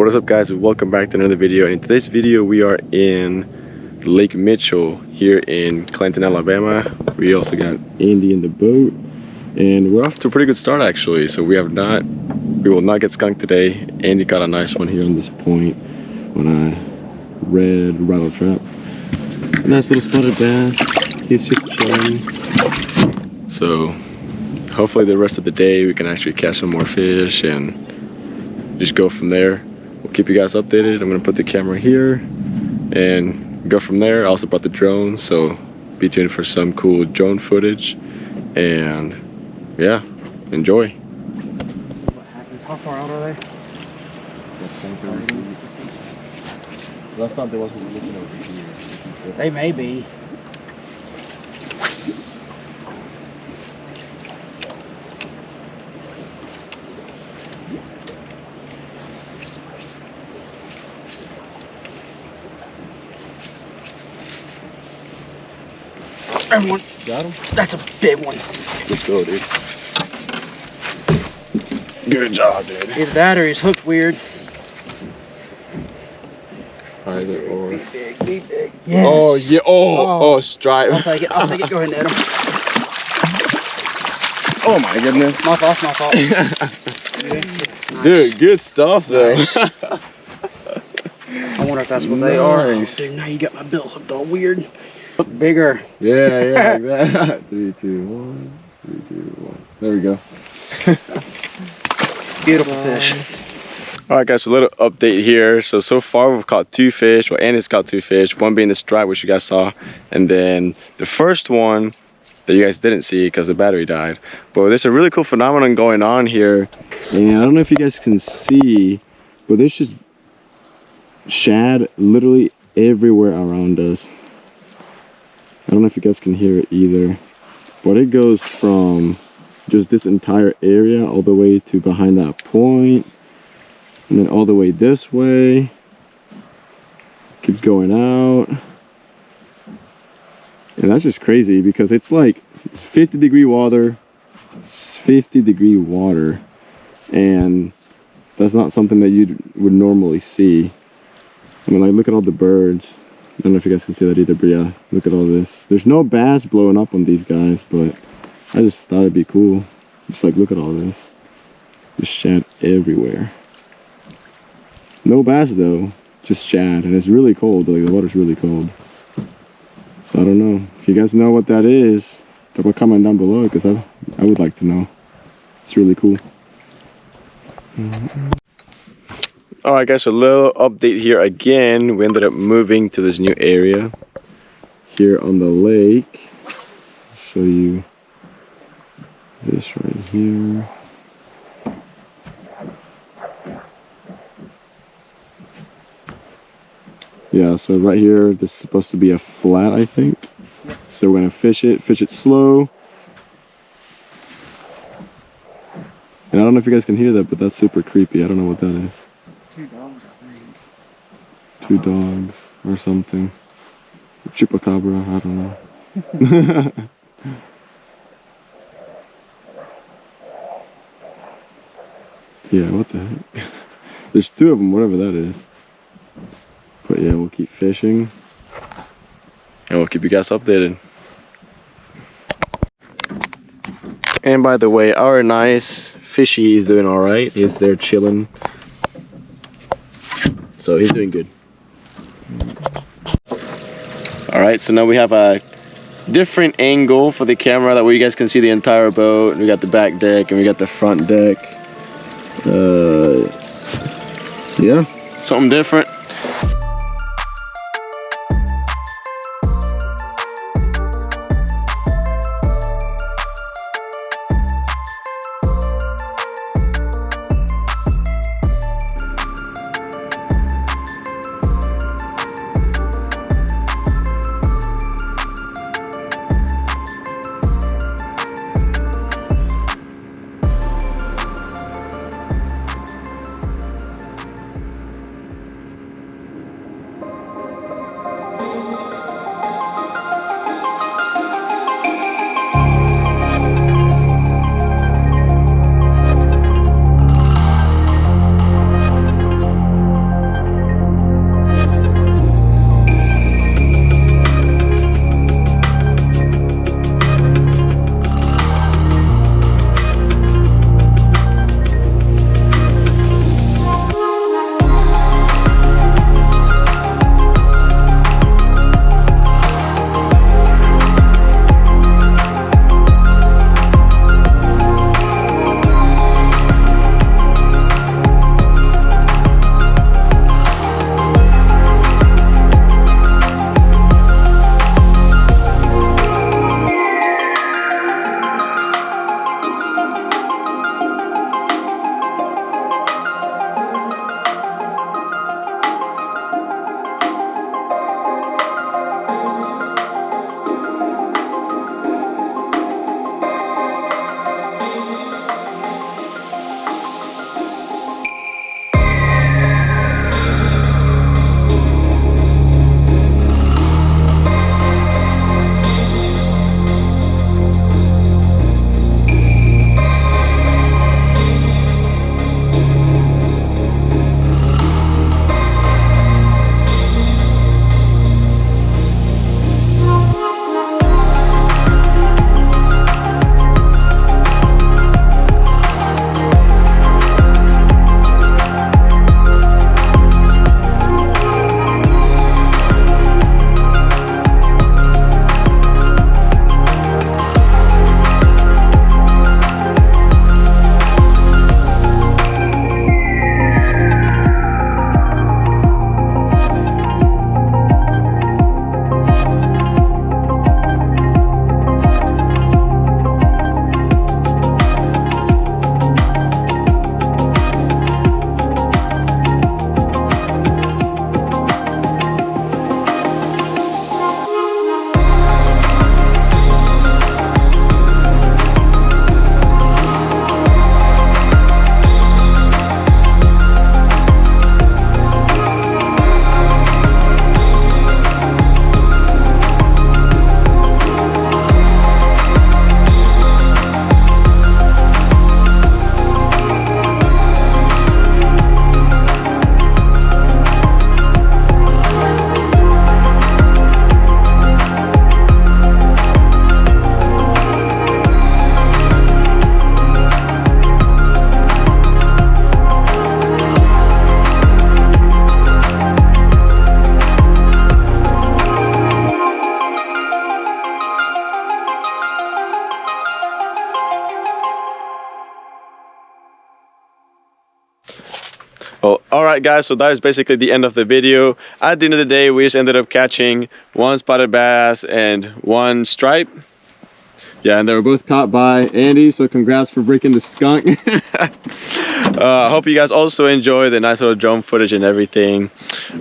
What is up guys? Welcome back to another video. And in today's video we are in Lake Mitchell here in Clanton Alabama. We also got Andy in the boat. And we're off to a pretty good start actually. So we have not we will not get skunked today. Andy got a nice one here on this point on a red rattle trap. Nice little spotted bass he's just chilling. So hopefully the rest of the day we can actually catch some more fish and just go from there we'll keep you guys updated. I'm gonna put the camera here and go from there. I also brought the drone so be tuned for some cool drone footage. And yeah enjoy. How far out are they? last time there was one looking over here. They may be. Everyone, got him that's a big one. let's go dude good job dude Either that or he's hooked weird. either or Be big, be big. Oh, yes. oh yeah oh Oh. oh, stripe I'll take it, I'll take it. Go ahead and net him. oh my goodness My fault, my fault. dude good stuff though Nice. I wonder if that's what they are. Nice. Dude, now you got my bill hooked all weird. Look bigger. Yeah, yeah, like that. Three, two, one. Three, two, one. There we go. Beautiful fish. All right, guys. So a little update here. So so far we've caught two fish. Well, Andy's caught two fish. One being the stripe, which you guys saw, and then the first one that you guys didn't see because the battery died. But there's a really cool phenomenon going on here, and I don't know if you guys can see, but there's just shad literally everywhere around us. I don't know if you guys can hear it either, but it goes from just this entire area all the way to behind that point, and then all the way this way. Keeps going out. And that's just crazy because it's like it's 50 degree water, 50 degree water, and that's not something that you would normally see. I mean, like, look at all the birds. I don't know if you guys can see that either, but yeah, look at all this. There's no bass blowing up on these guys, but I just thought it'd be cool. Just like, look at all this. Just shad everywhere. No bass though, just shad, and it's really cold. Like the water's really cold. So I don't know. If you guys know what that is, drop a comment down below because I I would like to know. It's really cool. All Oh, right, guys. A little update here again. We ended up moving to this new area here on the lake. show you this right here. Yeah, so right here, this is supposed to be a flat, I think. So we're gonna fish it, fish it slow. And I don't know if you guys can hear that, but that's super creepy. I don't know what that is. Two dogs, I think. Two dogs or something. Chupacabra, I don't know. yeah, what the heck? There's two of them, whatever that is. But yeah, we'll keep fishing. And we'll keep you guys updated. And by the way, our nice fishy is doing alright. He's there chilling. So he's doing good. Alright, so now we have a different angle for the camera. That way you guys can see the entire boat. We got the back deck and we got the front deck. Uh, yeah, something different. Right, guys. So that is basically the end of the video. At the end of the day, we just ended up catching one spotted bass and one stripe. Yeah, and they were both caught by Andy. So congrats for breaking the skunk. uh, I hope you guys also enjoy the nice little drone footage and everything.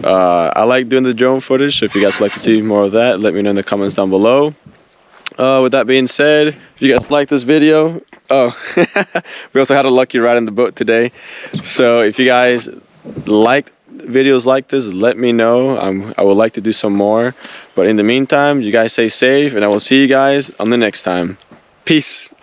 Uh, I like doing the drone footage. So if you guys would like to see more of that, let me know in the comments down below. Uh, with that being said, if you guys like this video, oh, we also had a lucky ride in the boat today. So if you guys like videos like this, let me know. I'm, I would like to do some more. But in the meantime, you guys stay safe and I will see you guys on the next time. Peace.